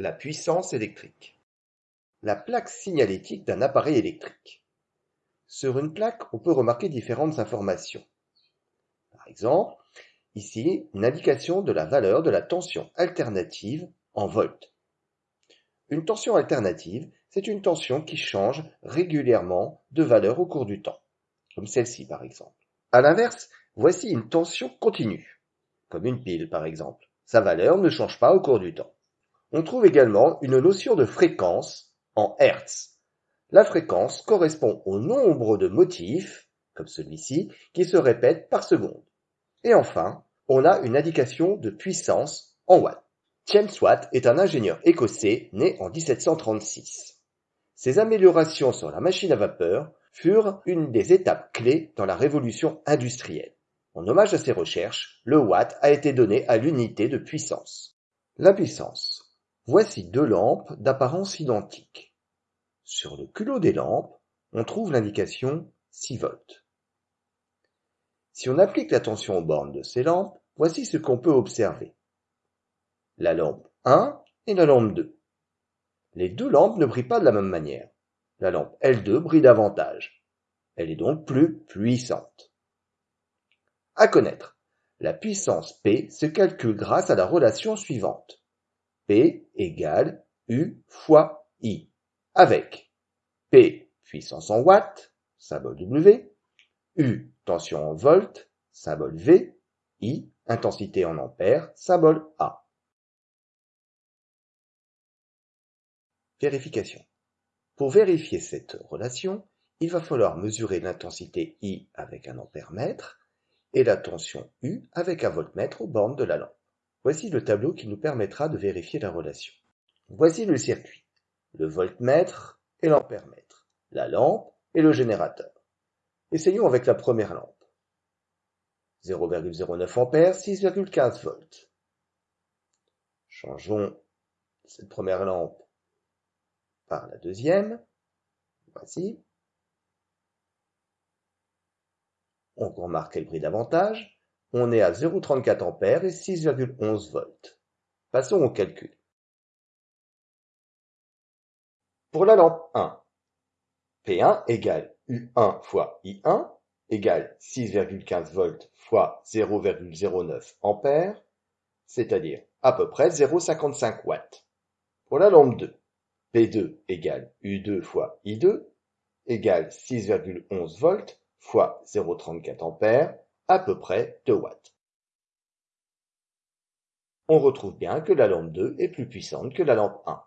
La puissance électrique. La plaque signalétique d'un appareil électrique. Sur une plaque, on peut remarquer différentes informations. Par exemple, ici, une indication de la valeur de la tension alternative en volts. Une tension alternative, c'est une tension qui change régulièrement de valeur au cours du temps, comme celle-ci par exemple. À l'inverse, voici une tension continue, comme une pile par exemple. Sa valeur ne change pas au cours du temps. On trouve également une notion de fréquence en Hertz. La fréquence correspond au nombre de motifs, comme celui-ci, qui se répètent par seconde. Et enfin, on a une indication de puissance en watts. James Watt est un ingénieur écossais né en 1736. Ses améliorations sur la machine à vapeur furent une des étapes clés dans la révolution industrielle. En hommage à ses recherches, le watt a été donné à l'unité de puissance. La puissance. Voici deux lampes d'apparence identique. Sur le culot des lampes, on trouve l'indication 6 volts. Si on applique la tension aux bornes de ces lampes, voici ce qu'on peut observer. La lampe 1 et la lampe 2. Les deux lampes ne brillent pas de la même manière. La lampe L2 brille davantage. Elle est donc plus puissante. À connaître, la puissance P se calcule grâce à la relation suivante. P égale U fois I, avec P puissance en watts, symbole W, U tension en volts, symbole V, I intensité en ampères, symbole A. Vérification. Pour vérifier cette relation, il va falloir mesurer l'intensité I avec un ampère-mètre et la tension U avec un voltmètre aux bornes de la lampe. Voici le tableau qui nous permettra de vérifier la relation. Voici le circuit, le voltmètre et l'ampèremètre, la lampe et le générateur. Essayons avec la première lampe. 0,09 ampères, 6,15 volts. Changeons cette première lampe par la deuxième. Voici. On remarque qu'elle brille davantage. On est à 0,34 ampères et 6,11 volts. Passons au calcul. Pour la lampe 1, P1 égale U1 fois I1 égale 6,15 volts fois 0,09 ampères, c'est-à-dire à peu près 0,55 watts. Pour la lampe 2, P2 égale U2 fois I2 égale 6,11 volts fois 0,34 ampères, à peu près 2 watts. On retrouve bien que la lampe 2 est plus puissante que la lampe 1.